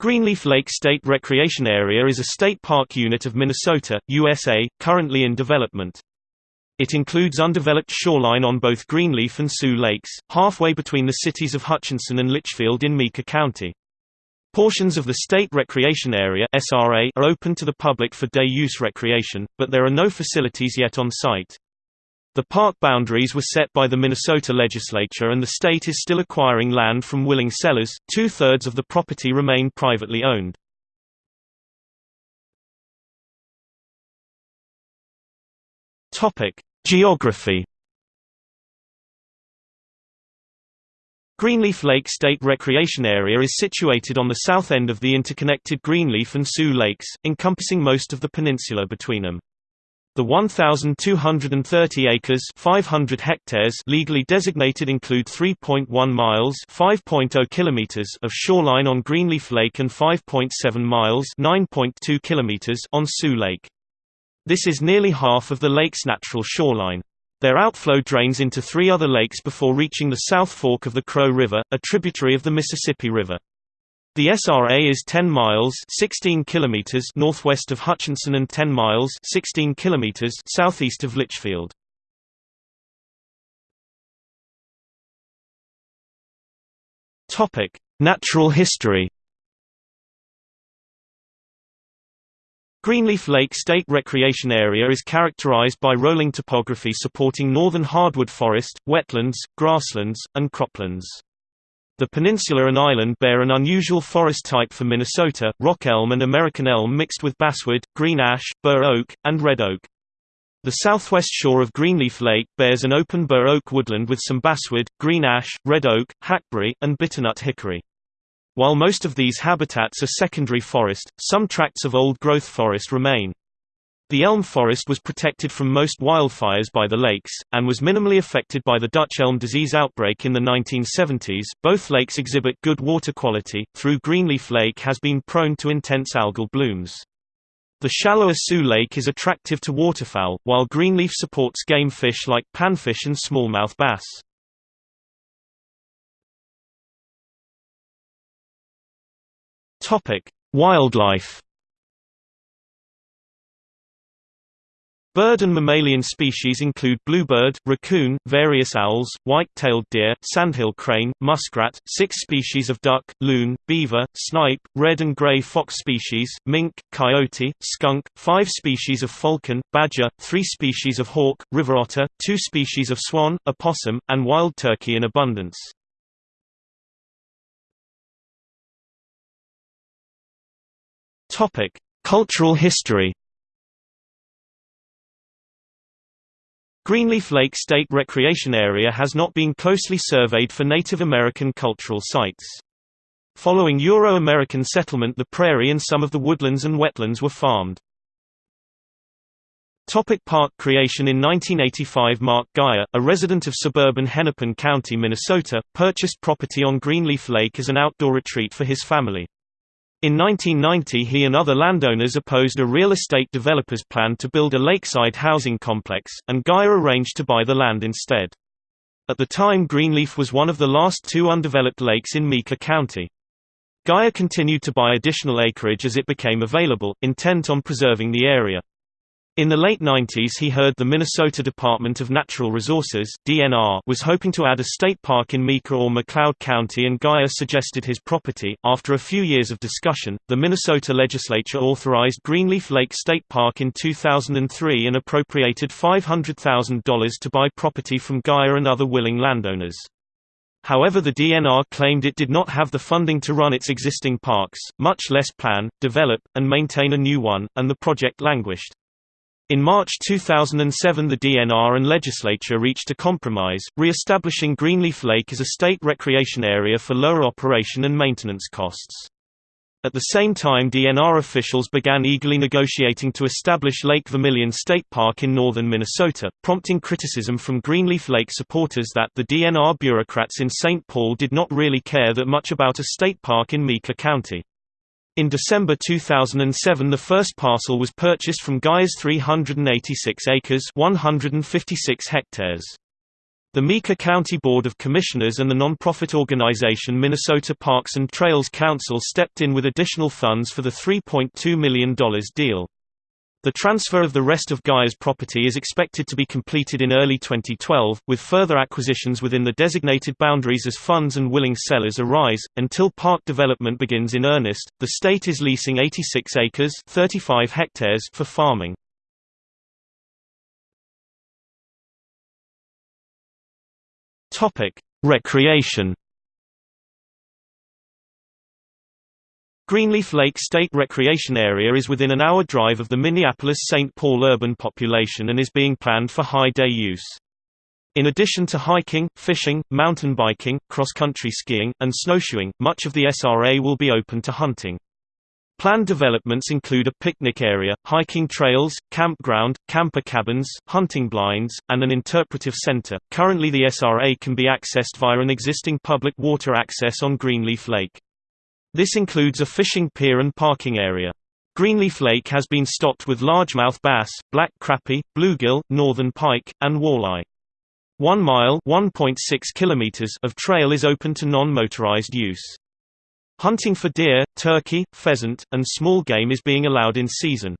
Greenleaf Lake State Recreation Area is a state park unit of Minnesota, USA, currently in development. It includes undeveloped shoreline on both Greenleaf and Sioux Lakes, halfway between the cities of Hutchinson and Litchfield in Meeker County. Portions of the State Recreation Area are open to the public for day use recreation, but there are no facilities yet on site. The park boundaries were set by the Minnesota legislature and the state is still acquiring land from willing sellers, two-thirds of the property remain privately owned. Geography Greenleaf Lake State Recreation Area is situated on the south end of the interconnected Greenleaf and Sioux Lakes, encompassing most of the peninsula between them. The 1,230 acres 500 hectares legally designated include 3.1 miles 5.0 kilometers of shoreline on Greenleaf Lake and 5.7 miles 9.2 kilometers on Sioux Lake. This is nearly half of the lake's natural shoreline. Their outflow drains into three other lakes before reaching the South Fork of the Crow River, a tributary of the Mississippi River. The SRA is 10 miles 16 kilometers northwest of Hutchinson and 10 miles 16 kilometers southeast of Litchfield. Topic: Natural history Greenleaf Lake State Recreation Area is characterized by rolling topography supporting northern hardwood forest, wetlands, grasslands, and croplands. The peninsula and island bear an unusual forest type for Minnesota, rock elm and American elm mixed with basswood, green ash, bur oak, and red oak. The southwest shore of Greenleaf Lake bears an open bur oak woodland with some basswood, green ash, red oak, hackberry, and bitternut hickory. While most of these habitats are secondary forest, some tracts of old-growth forest remain. The elm forest was protected from most wildfires by the lakes, and was minimally affected by the Dutch elm disease outbreak in the 1970s. Both lakes exhibit good water quality, through Greenleaf Lake has been prone to intense algal blooms. The shallower Sioux Lake is attractive to waterfowl, while Greenleaf supports game fish like panfish and smallmouth bass. Wildlife Bird and mammalian species include bluebird, raccoon, various owls, white-tailed deer, sandhill crane, muskrat, six species of duck, loon, beaver, snipe, red and gray fox species, mink, coyote, skunk, five species of falcon, badger, three species of hawk, river otter, two species of swan, opossum, and wild turkey in abundance. Cultural history Greenleaf Lake State Recreation Area has not been closely surveyed for Native American cultural sites. Following Euro-American settlement the prairie and some of the woodlands and wetlands were farmed. Topic park creation In 1985 Mark Geyer, a resident of suburban Hennepin County, Minnesota, purchased property on Greenleaf Lake as an outdoor retreat for his family. In 1990 he and other landowners opposed a real estate developer's plan to build a lakeside housing complex, and Geyer arranged to buy the land instead. At the time Greenleaf was one of the last two undeveloped lakes in Meeker County. Geyer continued to buy additional acreage as it became available, intent on preserving the area. In the late 90s he heard the Minnesota Department of Natural Resources DNR was hoping to add a state park in Meeker or McLeod County and Geyer suggested his property. After a few years of discussion, the Minnesota legislature authorized Greenleaf Lake State Park in 2003 and appropriated $500,000 to buy property from Geyer and other willing landowners. However the DNR claimed it did not have the funding to run its existing parks, much less plan, develop, and maintain a new one, and the project languished. In March 2007 the DNR and legislature reached a compromise, re-establishing Greenleaf Lake as a state recreation area for lower operation and maintenance costs. At the same time DNR officials began eagerly negotiating to establish Lake Vermilion State Park in northern Minnesota, prompting criticism from Greenleaf Lake supporters that the DNR bureaucrats in St. Paul did not really care that much about a state park in Meeker County. In December 2007 the first parcel was purchased from Geyer's 386 acres 156 hectares. The Meeker County Board of Commissioners and the nonprofit organization Minnesota Parks and Trails Council stepped in with additional funds for the $3.2 million deal. The transfer of the rest of Geyer's property is expected to be completed in early 2012, with further acquisitions within the designated boundaries as funds and willing sellers arise. Until park development begins in earnest, the state is leasing 86 acres (35 hectares) for farming. Topic: Recreation. Greenleaf Lake State Recreation Area is within an hour drive of the Minneapolis-St. Paul urban population and is being planned for high-day use. In addition to hiking, fishing, mountain biking, cross-country skiing, and snowshoeing, much of the SRA will be open to hunting. Planned developments include a picnic area, hiking trails, campground, camper cabins, hunting blinds, and an interpretive center. Currently, the SRA can be accessed via an existing public water access on Greenleaf Lake. This includes a fishing pier and parking area. Greenleaf Lake has been stocked with largemouth bass, black crappie, bluegill, northern pike, and walleye. 1 mile (1.6 kilometers) of trail is open to non-motorized use. Hunting for deer, turkey, pheasant, and small game is being allowed in season.